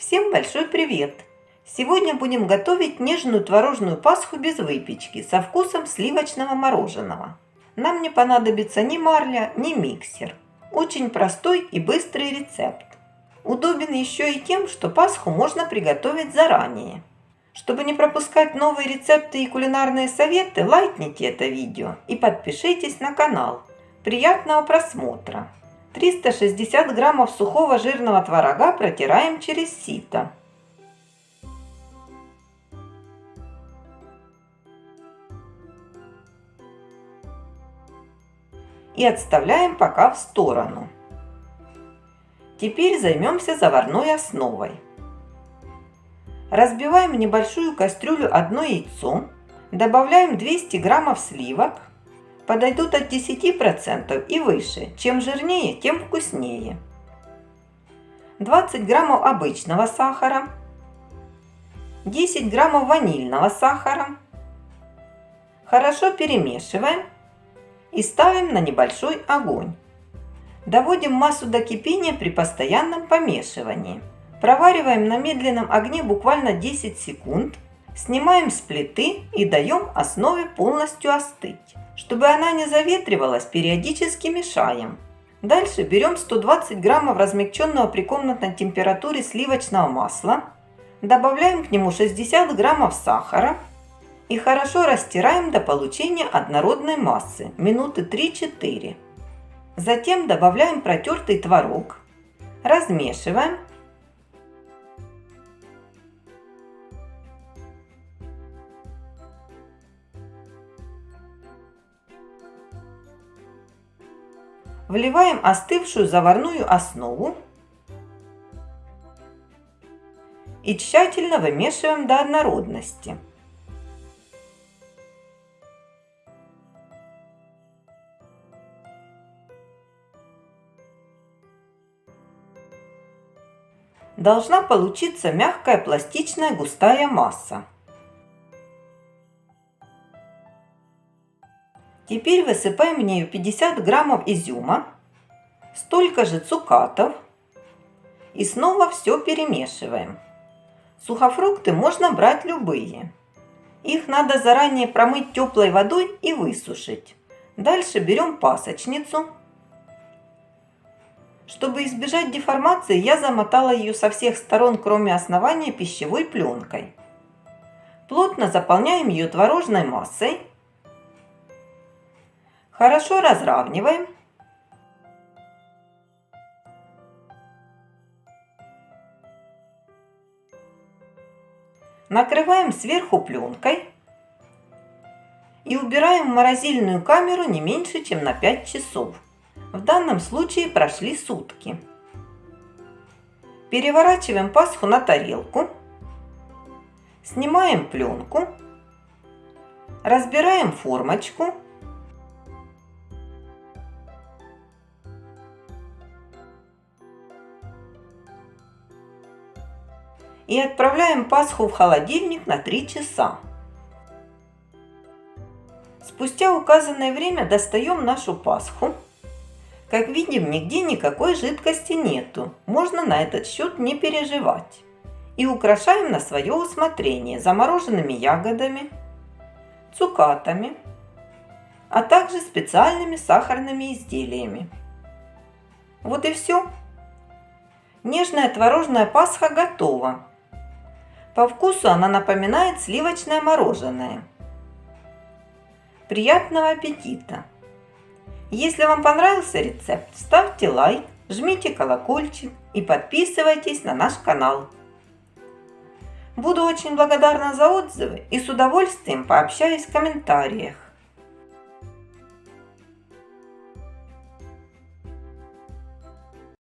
Всем большой привет! Сегодня будем готовить нежную творожную пасху без выпечки со вкусом сливочного мороженого. Нам не понадобится ни марля, ни миксер. Очень простой и быстрый рецепт. Удобен еще и тем, что пасху можно приготовить заранее. Чтобы не пропускать новые рецепты и кулинарные советы, лайкните это видео и подпишитесь на канал. Приятного просмотра! 360 граммов сухого жирного творога протираем через сито. И отставляем пока в сторону. Теперь займемся заварной основой. Разбиваем в небольшую кастрюлю одно яйцо, добавляем 200 граммов сливок, подойдут от 10% и выше. Чем жирнее, тем вкуснее. 20 граммов обычного сахара, 10 граммов ванильного сахара. Хорошо перемешиваем и ставим на небольшой огонь. Доводим массу до кипения при постоянном помешивании. Провариваем на медленном огне буквально 10 секунд. Снимаем с плиты и даем основе полностью остыть. Чтобы она не заветривалась, периодически мешаем. Дальше берем 120 граммов размягченного при комнатной температуре сливочного масла. Добавляем к нему 60 граммов сахара. И хорошо растираем до получения однородной массы, минуты 3-4. Затем добавляем протертый творог. Размешиваем Вливаем остывшую заварную основу и тщательно вымешиваем до однородности. Должна получиться мягкая пластичная густая масса. Теперь высыпаем в нее 50 граммов изюма, столько же цукатов и снова все перемешиваем. Сухофрукты можно брать любые. Их надо заранее промыть теплой водой и высушить. Дальше берем пасочницу. Чтобы избежать деформации, я замотала ее со всех сторон, кроме основания, пищевой пленкой. Плотно заполняем ее творожной массой Хорошо разравниваем. Накрываем сверху пленкой и убираем в морозильную камеру не меньше, чем на 5 часов. В данном случае прошли сутки. Переворачиваем пасху на тарелку. Снимаем пленку. Разбираем формочку и отправляем Пасху в холодильник на 3 часа. Спустя указанное время достаем нашу Пасху. Как видим, нигде никакой жидкости нету, можно на этот счет не переживать. И украшаем на свое усмотрение замороженными ягодами, цукатами, а также специальными сахарными изделиями. Вот и все. Нежная творожная пасха готова. По вкусу она напоминает сливочное мороженое. Приятного аппетита! Если вам понравился рецепт, ставьте лайк, жмите колокольчик и подписывайтесь на наш канал. Буду очень благодарна за отзывы и с удовольствием пообщаюсь в комментариях.